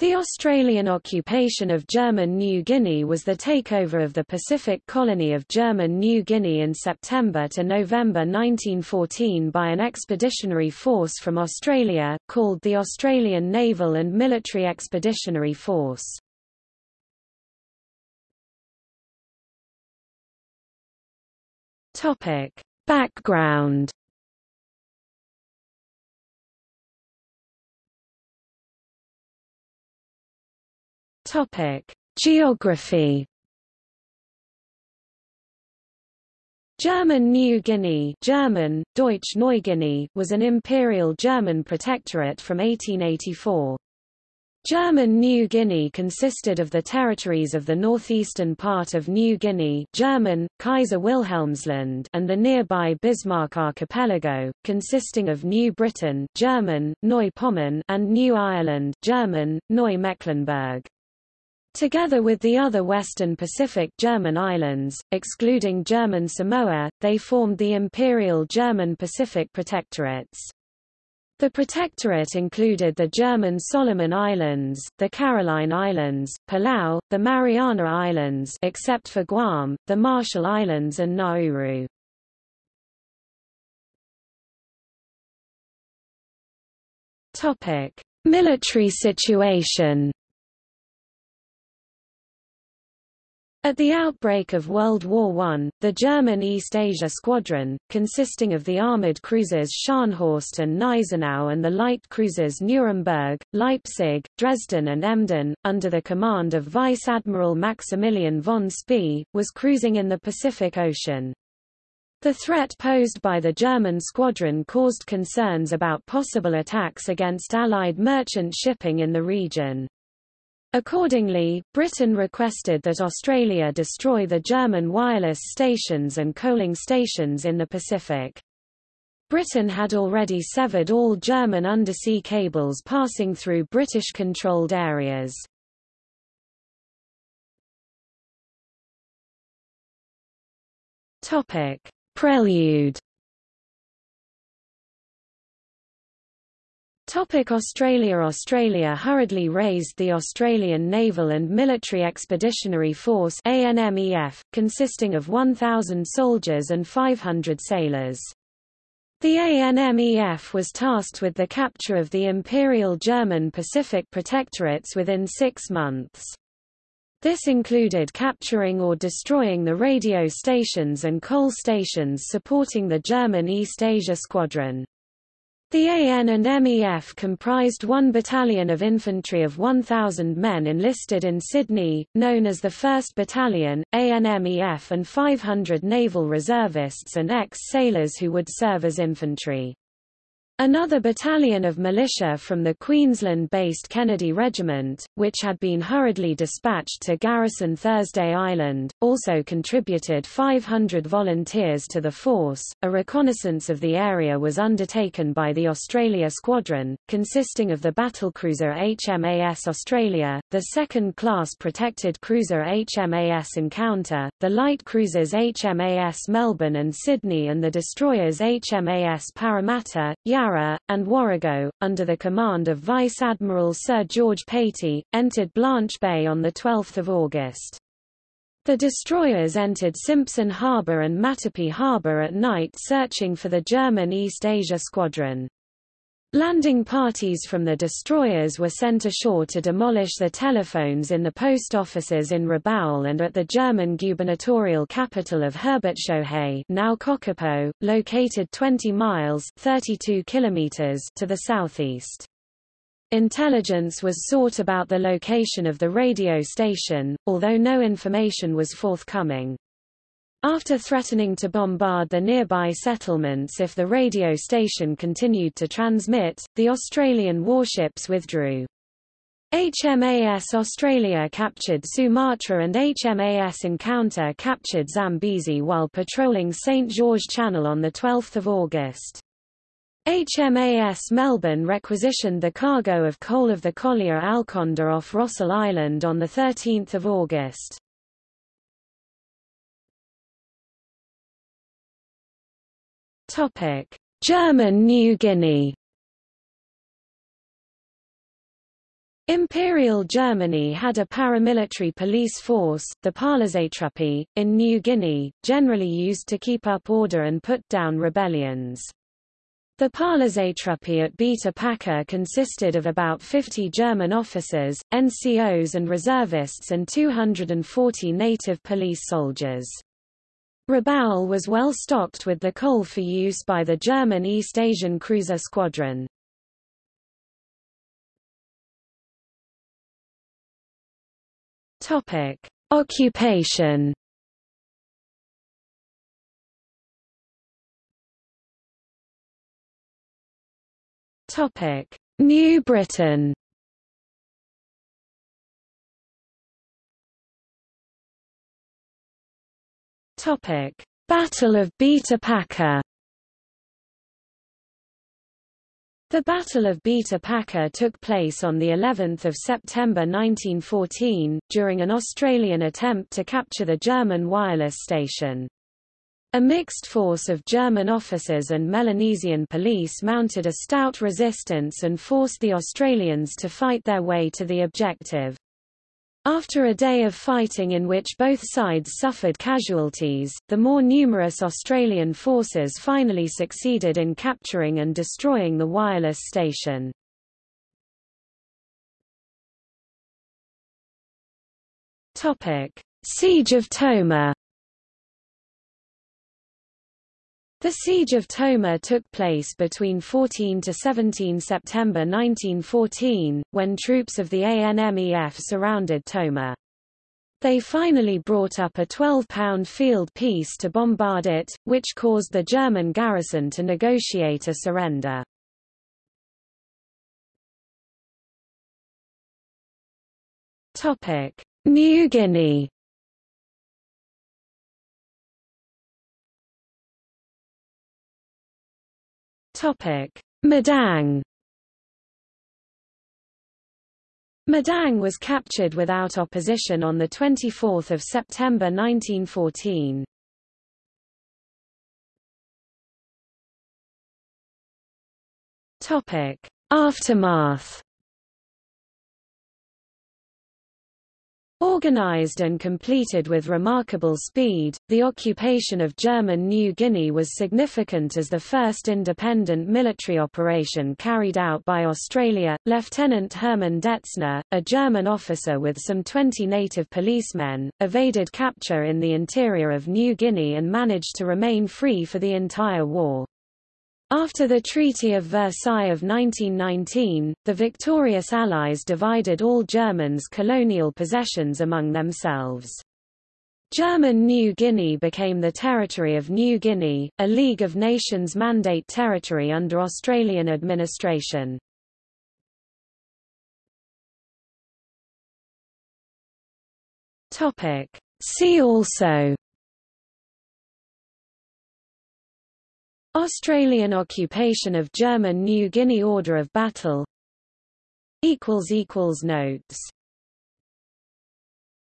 The Australian occupation of German New Guinea was the takeover of the Pacific colony of German New Guinea in September to November 1914 by an expeditionary force from Australia, called the Australian Naval and Military Expeditionary Force. Background Topic: Geography. German New Guinea German, Deutsch Neuguinea was an imperial German protectorate from 1884. German New Guinea consisted of the territories of the northeastern part of New Guinea German, Kaiser Wilhelmsland and the nearby Bismarck Archipelago, consisting of New Britain German, Neu-Pommern and New Ireland German, Neu-Mecklenburg. Together with the other Western Pacific German islands, excluding German Samoa, they formed the Imperial German Pacific Protectorates. The protectorate included the German Solomon Islands, the Caroline Islands, Palau, the Mariana Islands except for Guam, the Marshall Islands and Nauru. Topic: Military situation At the outbreak of World War I, the German East Asia Squadron, consisting of the armoured cruisers Scharnhorst and Gneisenau and the light cruisers Nuremberg, Leipzig, Dresden and Emden, under the command of Vice Admiral Maximilian von Spee, was cruising in the Pacific Ocean. The threat posed by the German squadron caused concerns about possible attacks against Allied merchant shipping in the region. Accordingly, Britain requested that Australia destroy the German wireless stations and coaling stations in the Pacific. Britain had already severed all German undersea cables passing through British-controlled areas. Prelude Topic Australia Australia hurriedly raised the Australian Naval and Military Expeditionary Force ANMEF, consisting of 1,000 soldiers and 500 sailors. The ANMEF was tasked with the capture of the Imperial German Pacific Protectorates within six months. This included capturing or destroying the radio stations and coal stations supporting the German East Asia Squadron. The AN and MEF comprised one battalion of infantry of 1,000 men enlisted in Sydney, known as the 1st Battalion, ANMEF and 500 naval reservists and ex-sailors who would serve as infantry. Another battalion of militia from the Queensland-based Kennedy Regiment, which had been hurriedly dispatched to garrison Thursday Island, also contributed 500 volunteers to the force. A reconnaissance of the area was undertaken by the Australia Squadron, consisting of the battlecruiser HMAS Australia, the second-class protected cruiser HMAS Encounter, the light cruisers HMAS Melbourne and Sydney and the destroyers HMAS Parramatta, Yarra And Warrego, under the command of Vice Admiral Sir George Patey, entered Blanche Bay on 12 August. The destroyers entered Simpson Harbour and Matupi Harbour at night searching for the German East Asia Squadron. Landing parties from the destroyers were sent ashore to demolish the telephones in the post offices in Rabaul and at the German gubernatorial capital of Herbertshohe now Kokopo, located 20 miles 32 kilometers to the southeast. Intelligence was sought about the location of the radio station, although no information was forthcoming. After threatening to bombard the nearby settlements if the radio station continued to transmit, the Australian warships withdrew. HMAS Australia captured Sumatra and HMAS Encounter captured Zambezi while patrolling St. George Channel on 12 August. HMAS Melbourne requisitioned the cargo of coal of the collier Alconda off Rossel Island on 13 August. Topic: German New Guinea. Imperial Germany had a paramilitary police force, the Polizeitruppe, in New Guinea, generally used to keep up order and put down rebellions. The Polizeitruppe at Bita Paka consisted of about 50 German officers, NCOs and reservists and 240 native police soldiers. Rabaul was well stocked with the coal for use by the German East Asian Cruiser Squadron. Topic: Occupation. Topic: New Britain. Topic: Battle of Bita Paka. The Battle of Bita Paka took place on the 11th of September 1914, during an Australian attempt to capture the German wireless station. A mixed force of German officers and Melanesian police mounted a stout resistance and forced the Australians to fight their way to the objective. After a day of fighting in which both sides suffered casualties, the more numerous Australian forces finally succeeded in capturing and destroying the wireless station. Siege of Toma The Siege of Toma took place between 14 to 17 September 1914, when troops of the ANMEF surrounded Toma. They finally brought up a 12-pound field piece to bombard it, which caused the German garrison to negotiate a surrender. New Guinea Madang Madang was captured without opposition on 24 September 1914. Aftermath Organized and completed with remarkable speed, the occupation of German New Guinea was significant as the first independent military operation carried out by Australia. Lieutenant Hermann Detzner, a German officer with some 20 native policemen, evaded capture in the interior of New Guinea and managed to remain free for the entire war. After the Treaty of Versailles of 1919, the victorious Allies divided all Germans' colonial possessions among themselves. German New Guinea became the territory of New Guinea, a League of Nations mandate territory under Australian administration. See also Australian occupation of German New Guinea Order of Battle. Notes